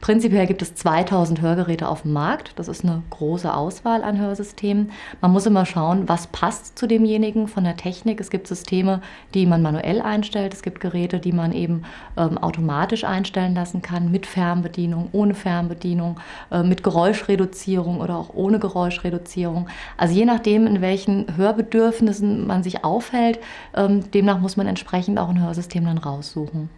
Prinzipiell gibt es 2000 Hörgeräte auf dem Markt. Das ist eine große Auswahl an Hörsystemen. Man muss immer schauen, was passt zu demjenigen von der Technik. Es gibt Systeme, die man manuell einstellt. Es gibt Geräte, die man eben ähm, automatisch einstellen lassen kann, mit Fernbedienung, ohne Fernbedienung, äh, mit Geräuschreduzierung oder auch ohne Geräuschreduzierung. Also je nachdem, in welchen Hörbedürfnissen man sich aufhält, ähm, demnach muss man entsprechend auch ein Hörsystem dann raussuchen.